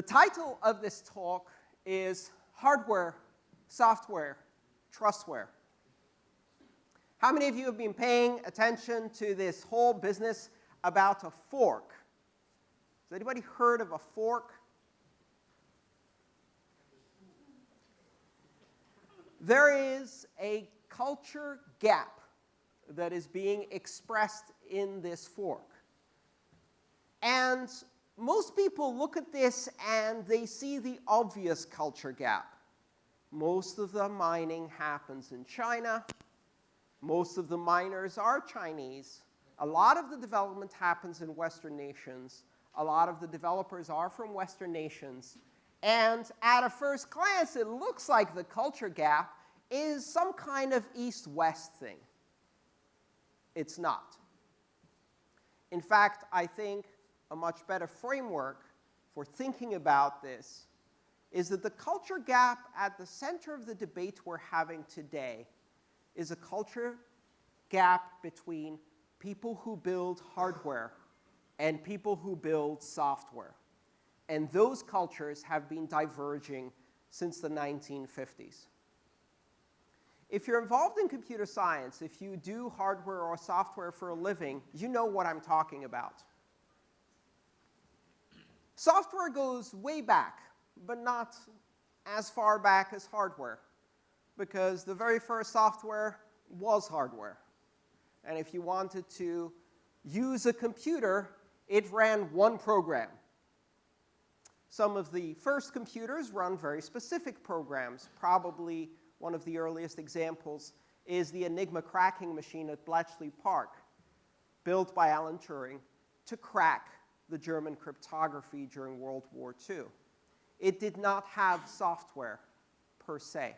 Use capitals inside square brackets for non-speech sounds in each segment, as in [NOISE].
The title of this talk is Hardware, Software, Trustware. How many of you have been paying attention to this whole business about a fork? Has anybody heard of a fork? There is a culture gap that is being expressed in this fork. And most people look at this and they see the obvious culture gap. Most of the mining happens in China. Most of the miners are Chinese. A lot of the development happens in Western nations. A lot of the developers are from Western nations. And at a first glance, it looks like the culture gap is some kind of east-west thing. It's not. In fact, I think a much better framework for thinking about this is that the culture gap at the center of the debate we're having today is a culture gap between people who build hardware and people who build software. And those cultures have been diverging since the 1950s. If you're involved in computer science, if you do hardware or software for a living, you know what I'm talking about. Software goes way back, but not as far back as hardware, because the very first software was hardware. And if you wanted to use a computer, it ran one program. Some of the first computers run very specific programs. Probably one of the earliest examples is the Enigma cracking machine at Bletchley Park, built by Alan Turing to crack the German cryptography during World War II. It did not have software per se.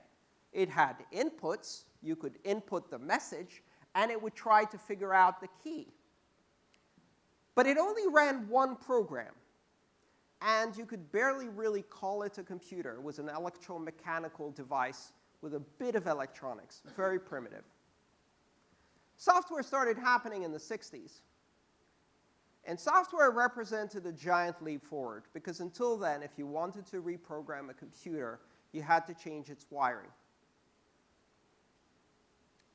It had inputs. You could input the message, and it would try to figure out the key. But it only ran one program, and you could barely really call it a computer. It was an electromechanical device with a bit of electronics, very primitive. Software started happening in the 60s. And software represented a giant leap forward, because until then, if you wanted to reprogram a computer, you had to change its wiring.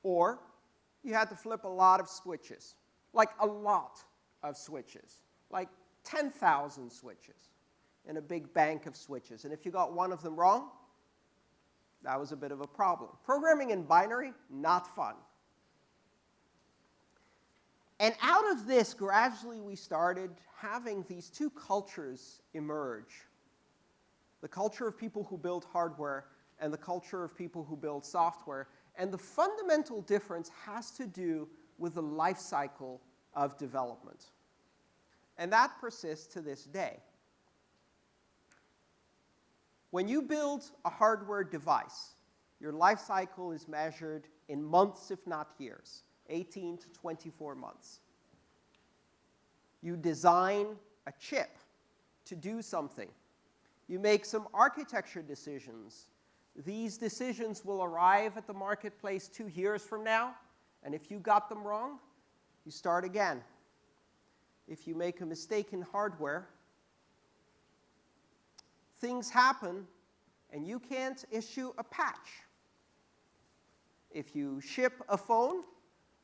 Or you had to flip a lot of switches, like a lot of switches, like 10,000 switches in a big bank of switches. And if you got one of them wrong, that was a bit of a problem. Programming in binary, not fun. And out of this, gradually we started having these two cultures emerge. The culture of people who build hardware and the culture of people who build software. And the fundamental difference has to do with the life cycle of development. And that persists to this day. When you build a hardware device, your life cycle is measured in months, if not years. 18 to 24 months. You design a chip to do something. You make some architecture decisions. These decisions will arrive at the marketplace two years from now, and if you got them wrong, you start again. If you make a mistake in hardware, things happen, and you can't issue a patch. If you ship a phone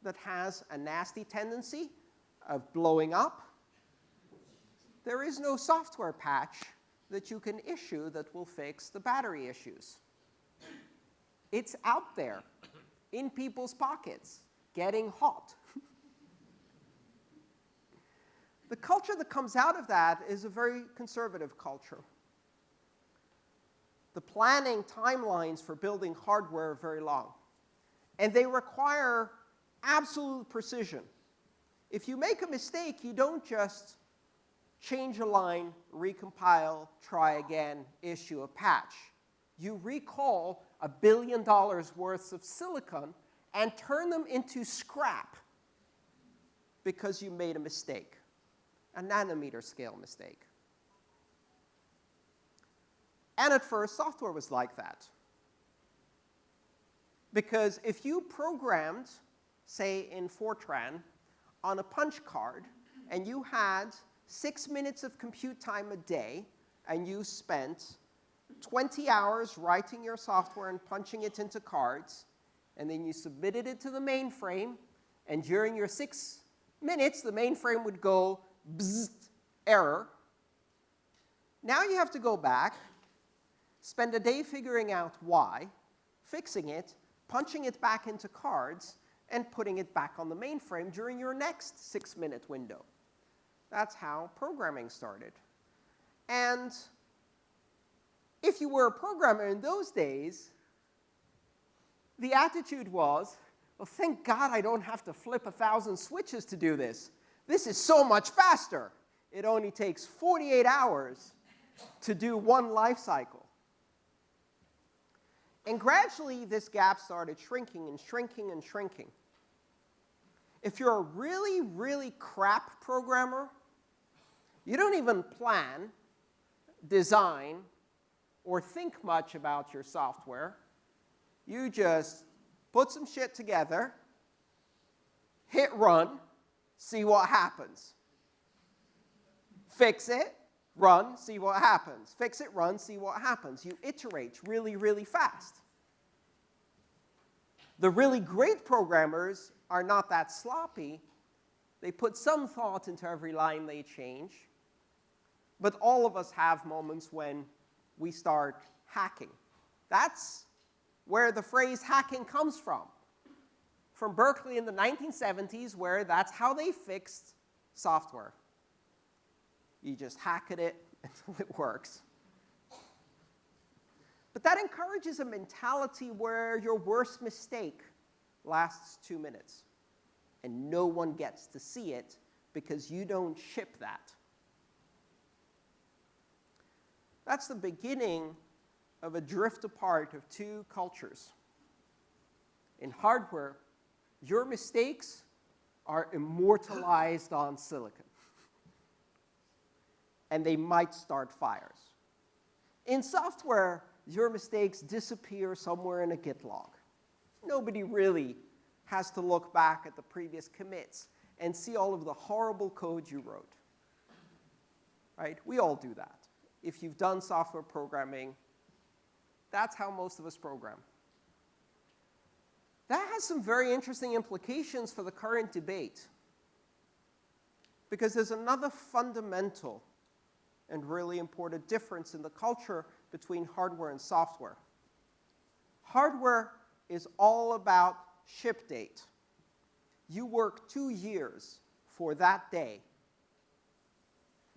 that has a nasty tendency of blowing up, there is no software patch that you can issue that will fix the battery issues. It's out there in people's pockets, getting hot. [LAUGHS] the culture that comes out of that is a very conservative culture. The planning timelines for building hardware are very long. And they require absolute precision. If you make a mistake, you don't just change a line, recompile, try again, issue a patch. You recall a billion dollars worth of silicon and turn them into scrap because you made a mistake, a nanometer scale mistake. And at first, software was like that. Because if you programmed say in Fortran, on a punch card, and you had six minutes of compute time a day, and you spent 20 hours writing your software and punching it into cards, and then you submitted it to the mainframe, and during your six minutes, the mainframe would go bzzzt, error. Now you have to go back, spend a day figuring out why, fixing it, punching it back into cards, and putting it back on the mainframe during your next six-minute window. That's how programming started. And if you were a programmer in those days, the attitude was, well, thank God I don't have to flip a thousand switches to do this. This is so much faster. It only takes 48 hours to do one life cycle. And gradually, this gap started shrinking and shrinking and shrinking. If you're a really, really crap programmer, you don't even plan, design, or think much about your software. You just put some shit together, hit run, see what happens. Fix it, run, see what happens. Fix it, run, see what happens. You iterate really, really fast. The really great programmers are not that sloppy. They put some thought into every line they change. But all of us have moments when we start hacking. That's where the phrase hacking comes from. From Berkeley in the 1970s, where that's how they fixed software. You just hack at it [LAUGHS] until it works. But that encourages a mentality where your worst mistake lasts two minutes, and no one gets to see it because you don't ship that. That's the beginning of a drift apart of two cultures. In hardware, your mistakes are immortalized [GASPS] on silicon. And they might start fires. In software, your mistakes disappear somewhere in a Git log. Nobody really has to look back at the previous commits and see all of the horrible code you wrote. Right? We all do that. If you've done software programming, that's how most of us program. That has some very interesting implications for the current debate. Because there's another fundamental and really important difference in the culture between hardware and software. Hardware is all about ship date. You work two years for that day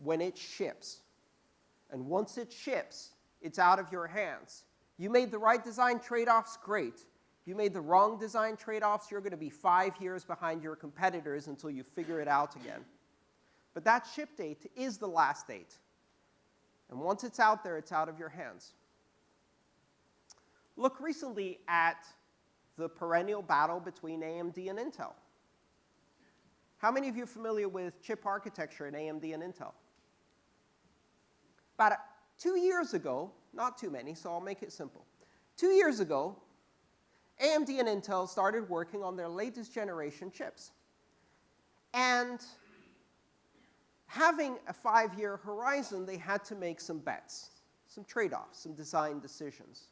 when it ships. And once it ships, it's out of your hands. You made the right design trade-offs, great. You made the wrong design trade-offs, you're going to be five years behind your competitors until you figure it out again. But that ship date is the last date. And once it's out there, it's out of your hands. Look recently at the perennial battle between AMD and Intel. How many of you are familiar with chip architecture in AMD and Intel? About two years ago, not too many, so I'll make it simple. Two years ago, AMD and Intel started working on their latest generation chips. And having a five-year horizon, they had to make some bets, some trade-offs, some design decisions.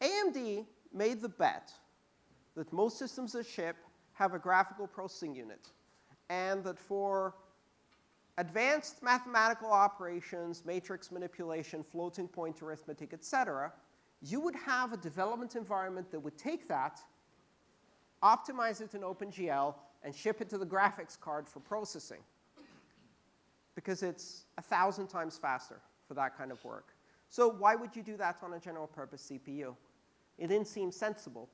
AMD made the bet that most systems that ship have a graphical processing unit, and that for advanced mathematical operations, matrix manipulation, floating point arithmetic, etc., you would have a development environment that would take that, optimize it in OpenGL, and ship it to the graphics card for processing. Because it's a thousand times faster for that kind of work. So why would you do that on a general purpose CPU? It didn't seem sensible.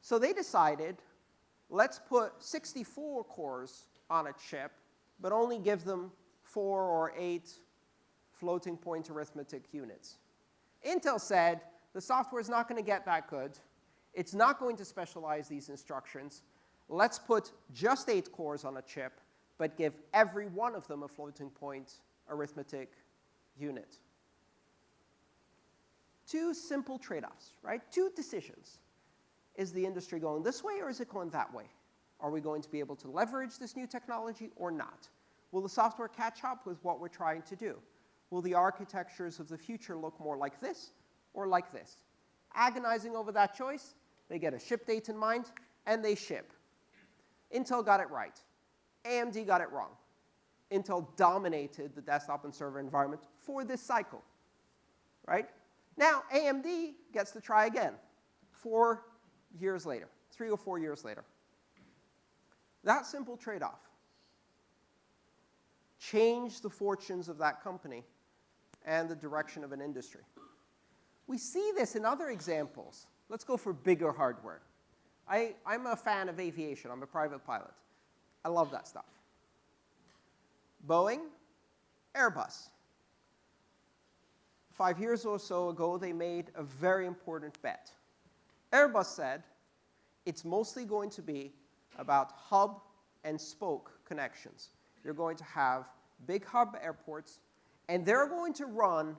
So they decided, let's put 64 cores on a chip but only give them four or eight floating point arithmetic units. Intel said the software is not going to get that good. It's not going to specialize these instructions. Let's put just eight cores on a chip, but give every one of them a floating point arithmetic unit. Two simple trade-offs, right? Two decisions. Is the industry going this way or is it going that way? Are we going to be able to leverage this new technology or not? Will the software catch up with what we're trying to do? will the architectures of the future look more like this or like this? Agonizing over that choice, they get a ship date in mind, and they ship. Intel got it right. AMD got it wrong. Intel dominated the desktop and server environment for this cycle, right? Now, AMD gets to try again four years later, three or four years later. That simple trade-off changed the fortunes of that company and the direction of an industry. We see this in other examples. Let's go for bigger hardware. I, I'm a fan of aviation. I'm a private pilot. I love that stuff. Boeing, Airbus. Five years or so ago, they made a very important bet. Airbus said it's mostly going to be about hub and spoke connections. You're going to have big hub airports, and they're going to run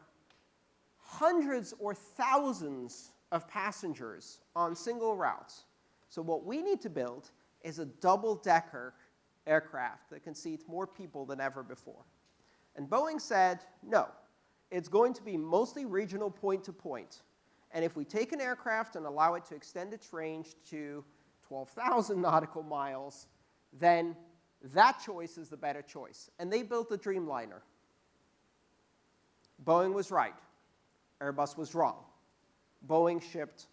hundreds or thousands of passengers on single routes. So what we need to build is a double-decker aircraft that can seat more people than ever before. And Boeing said, no, it's going to be mostly regional point-to-point. And if we take an aircraft and allow it to extend its range to 12,000 [LAUGHS] nautical miles, then that choice is the better choice. And they built the Dreamliner. Boeing was right. Airbus was wrong. Boeing shipped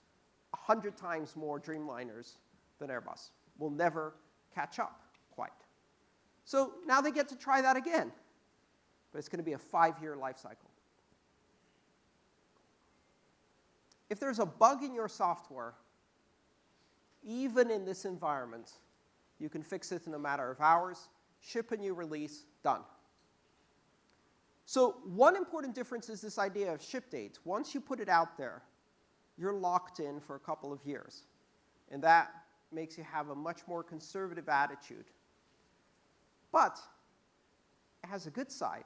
100 times more Dreamliners than Airbus. We'll never catch up quite. So now they get to try that again. But it's going to be a five-year life cycle. If there's a bug in your software, even in this environment, you can fix it in a matter of hours, ship a new release, done. So one important difference is this idea of ship date. Once you put it out there, you're locked in for a couple of years. And that makes you have a much more conservative attitude. But it has a good side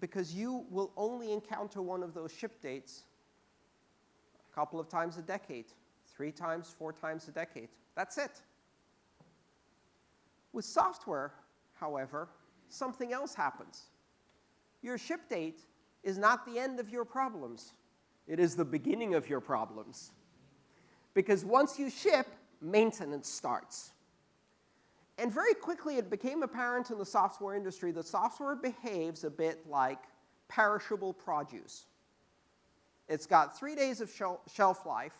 because you will only encounter one of those ship dates couple of times a decade, three times, four times a decade. That's it. With software, however, something else happens. Your ship date is not the end of your problems. It is the beginning of your problems. Because once you ship, maintenance starts. And very quickly, it became apparent in the software industry that software behaves a bit like perishable produce. It's got three days of shelf life,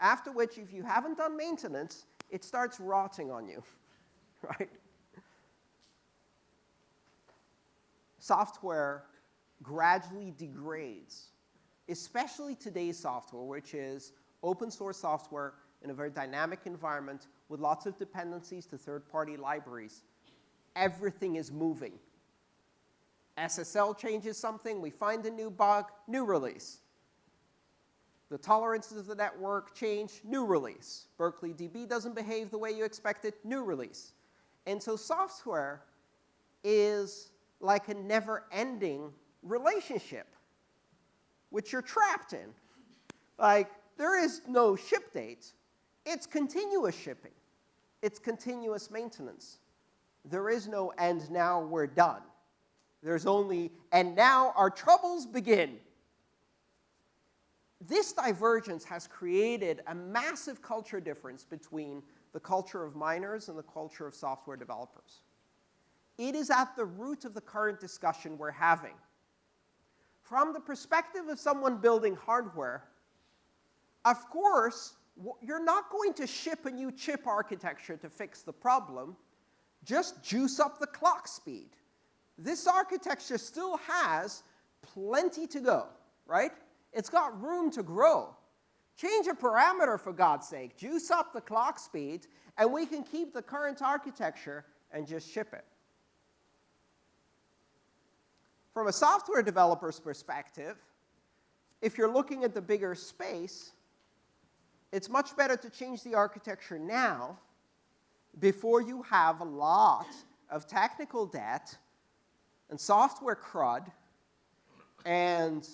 after which, if you haven't done maintenance, it starts rotting on you. [LAUGHS] right? Software gradually degrades, especially today's software, which is open source software in a very dynamic environment with lots of dependencies to third-party libraries. Everything is moving. SSL changes something, we find a new bug, new release. The tolerances of the network change, new release. Berkeley DB doesn't behave the way you expected, new release. And so software is like a never-ending relationship, which you're trapped in. Like, there is no ship date. It's continuous shipping. It's continuous maintenance. There is no, and now we're done. There's only, and now our troubles begin. This divergence has created a massive culture difference between the culture of miners and the culture of software developers. It is at the root of the current discussion we're having. From the perspective of someone building hardware, of course, you're not going to ship a new chip architecture to fix the problem. Just juice up the clock speed. This architecture still has plenty to go, right? It's got room to grow. Change a parameter, for God's sake. Juice up the clock speed, and we can keep the current architecture and just ship it. From a software developer's perspective, if you're looking at the bigger space, it's much better to change the architecture now before you have a lot of technical debt and software crud and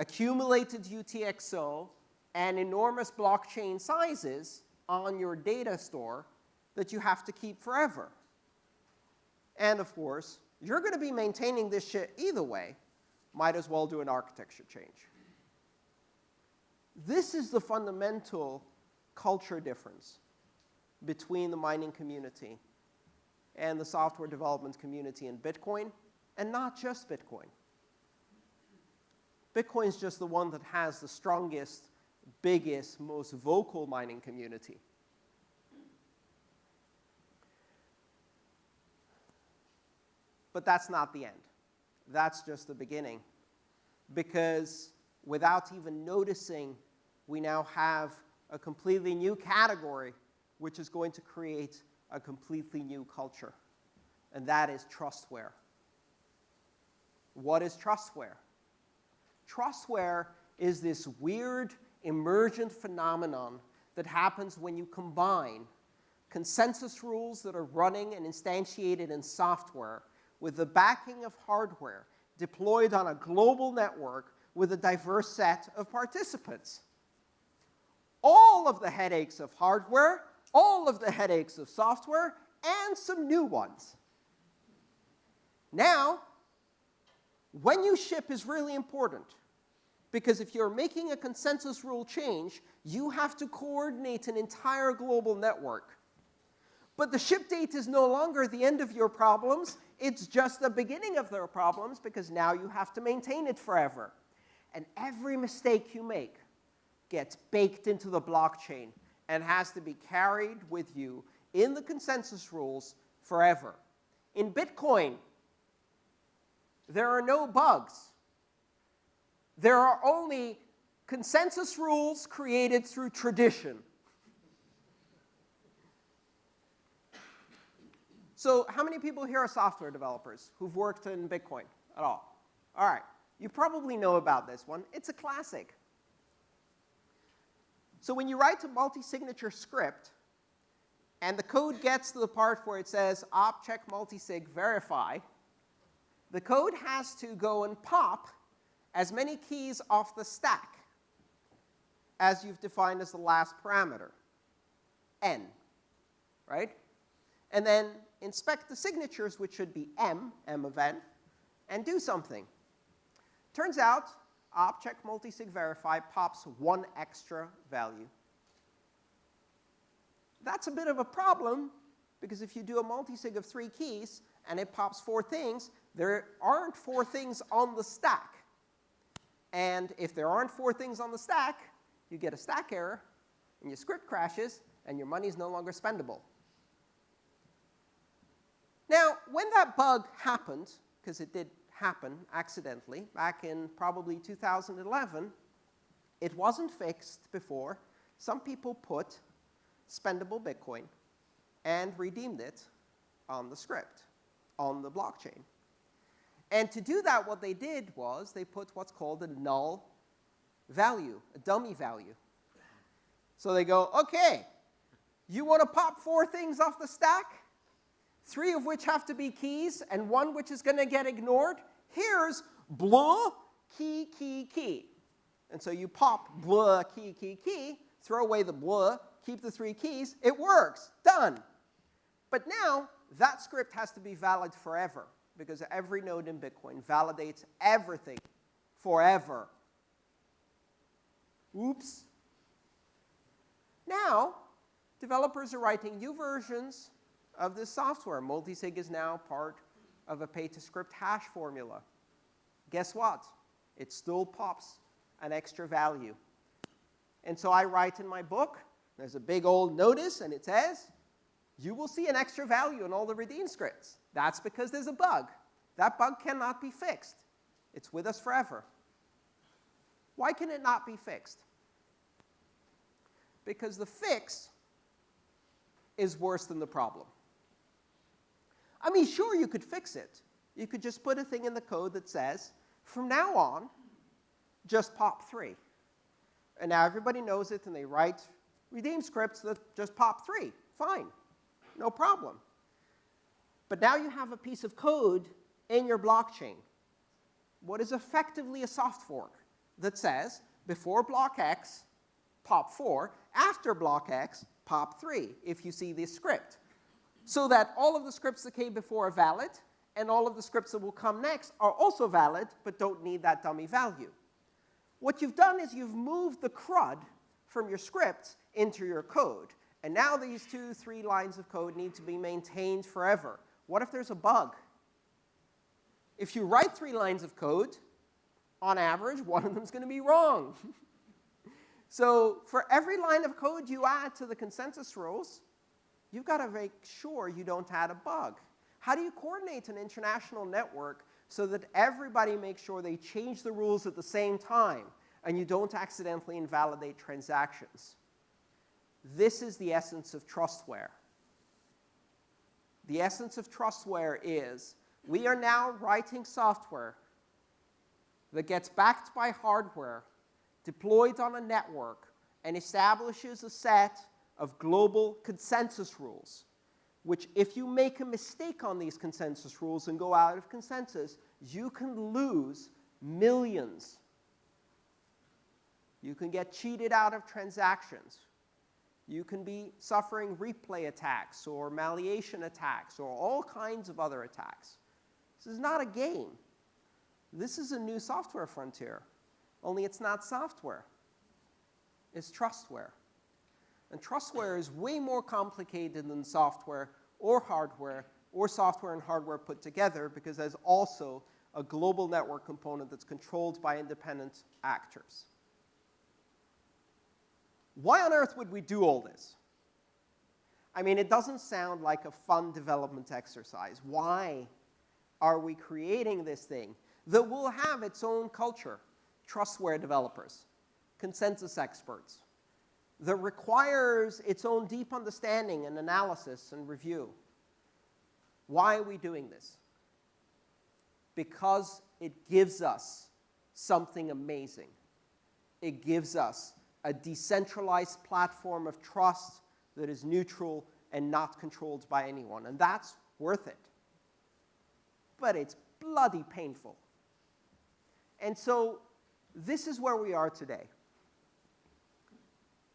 accumulated UTXO and enormous blockchain sizes on your data store that you have to keep forever. And of course, you're going to be maintaining this shit either way. Might as well do an architecture change. This is the fundamental culture difference between the mining community and the software development community in Bitcoin, and not just Bitcoin. Bitcoin is just the one that has the strongest, biggest, most vocal mining community. But that's not the end. That's just the beginning. Because without even noticing, we now have a completely new category which is going to create a completely new culture. And that is trustware. What is trustware? Trustware is this weird emergent phenomenon that happens when you combine consensus rules that are running and instantiated in software with the backing of hardware deployed on a global network with a diverse set of participants. All of the headaches of hardware, all of the headaches of software, and some new ones. Now, when you ship is really important because if you're making a consensus rule change, you have to coordinate an entire global network. But the ship date is no longer the end of your problems. It's just the beginning of their problems because now you have to maintain it forever. And every mistake you make gets baked into the blockchain and has to be carried with you in the consensus rules forever. In Bitcoin, there are no bugs. There are only consensus rules created through tradition. So how many people here are software developers who've worked in Bitcoin at all? All right. You probably know about this one. It's a classic. So when you write a multi-signature script, and the code gets to the part where it says op check multisig verify, the code has to go and pop as many keys off the stack as you've defined as the last parameter, n, right? And then inspect the signatures, which should be M, M of n, and do something. Turns out, opcheck multisig verify pops one extra value. That's a bit of a problem, because if you do a multisig of three keys and it pops four things, there aren't four things on the stack. And if there aren't four things on the stack, you get a stack error, and your script crashes, and your money is no longer spendable. Now, when that bug happened, because it did happen accidentally back in probably 2011, it wasn't fixed before. Some people put spendable Bitcoin and redeemed it on the script, on the blockchain. And to do that, what they did was they put what's called a null value, a dummy value. So they go, okay, you want to pop four things off the stack? three of which have to be keys, and one which is going to get ignored. Here's blah, key, key, key. And so you pop blah, key, key, key, throw away the blah, keep the three keys. It works. Done. But now, that script has to be valid forever because every node in Bitcoin validates everything forever. Oops. Now, developers are writing new versions of this software. Multisig is now part of a pay-to-script hash formula. Guess what? It still pops an extra value. And so I write in my book, there's a big old notice, and it says, you will see an extra value in all the redeem scripts. That's because there's a bug. That bug cannot be fixed. It's with us forever. Why can it not be fixed? Because the fix is worse than the problem. I mean, sure, you could fix it. You could just put a thing in the code that says, from now on, just pop 3. And now everybody knows it, and they write redeem scripts that just pop 3. Fine. No problem. But now you have a piece of code in your blockchain, what is effectively a soft fork that says, before block X, pop 4, after block X, pop 3, if you see this script so that all of the scripts that came before are valid, and all of the scripts that will come next are also valid, but don't need that dummy value. What you've done is you've moved the CRUD from your script into your code. And now these two, three lines of code need to be maintained forever. What if there's a bug? If you write three lines of code, on average, one of them is going to be wrong. [LAUGHS] so for every line of code you add to the consensus rules, you've got to make sure you don't add a bug. How do you coordinate an international network so that everybody makes sure they change the rules at the same time and you don't accidentally invalidate transactions? This is the essence of trustware. The essence of trustware is we are now writing software that gets backed by hardware, deployed on a network, and establishes a set of global consensus rules, which if you make a mistake on these consensus rules and go out of consensus, you can lose millions. You can get cheated out of transactions. You can be suffering replay attacks or malleation attacks or all kinds of other attacks. This is not a game. This is a new software frontier, only it's not software. It's trustware. And trustware is way more complicated than software or hardware or software and hardware put together because there's also a global network component that's controlled by independent actors. Why on earth would we do all this? I mean, it doesn't sound like a fun development exercise. Why are we creating this thing that will have its own culture, trustware developers, consensus experts, that requires its own deep understanding and analysis and review? Why are we doing this? Because it gives us something amazing. It gives us a decentralized platform of trust that is neutral and not controlled by anyone. And that's worth it. But it's bloody painful. And so this is where we are today.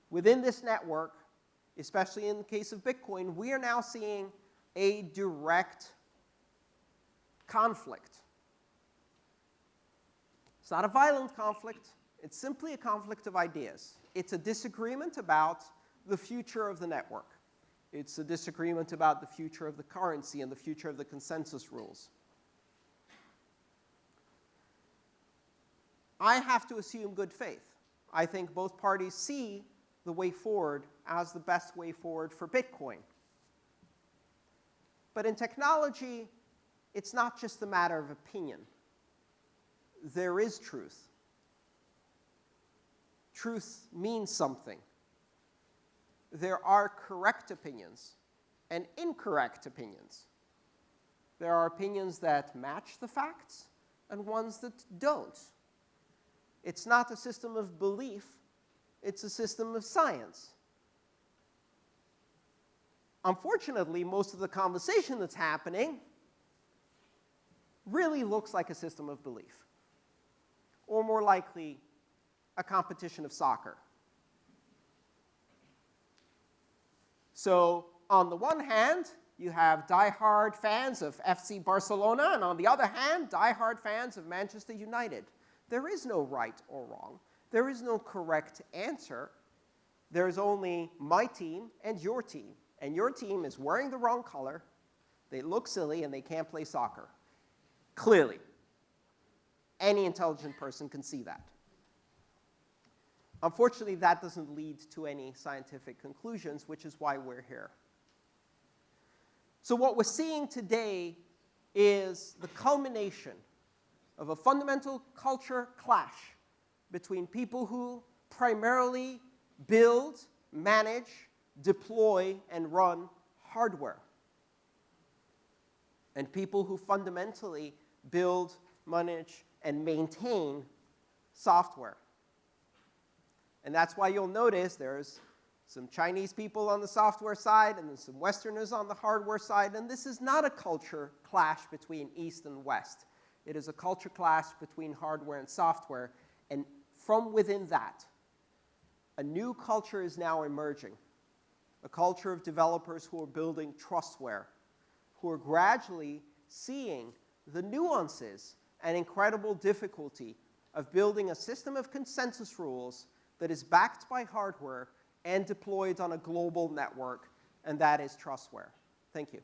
Within this network, especially in the case of Bitcoin, we are now seeing a direct conflict. It's not a violent conflict. It's simply a conflict of ideas. It's a disagreement about the future of the network. It's a disagreement about the future of the currency and the future of the consensus rules. I have to assume good faith. I think both parties see the way forward as the best way forward for Bitcoin. But in technology, it's not just a matter of opinion. There is truth truth means something. There are correct opinions and incorrect opinions. There are opinions that match the facts and ones that don't. It's not a system of belief, it's a system of science. Unfortunately, most of the conversation that's happening really looks like a system of belief, or more likely, a competition of soccer. So on the one hand, you have die-hard fans of FC Barcelona, and on the other hand, die-hard fans of Manchester United. There is no right or wrong. There is no correct answer. There's only my team and your team. And your team is wearing the wrong color, they look silly, and they can't play soccer. Clearly. Any intelligent person can see that. Unfortunately, that doesn't lead to any scientific conclusions, which is why we're here. So what we're seeing today is the culmination of a fundamental culture clash between people who primarily build, manage, deploy, and run hardware, and people who fundamentally build, manage, and maintain software. And that's why you'll notice there's some Chinese people on the software side and then some Westerners on the hardware side. And this is not a culture clash between East and West. It is a culture clash between hardware and software. And from within that, a new culture is now emerging. A culture of developers who are building trustware, who are gradually seeing the nuances and incredible difficulty of building a system of consensus rules that is backed by hardware and deployed on a global network, and that is Trustware. Thank you.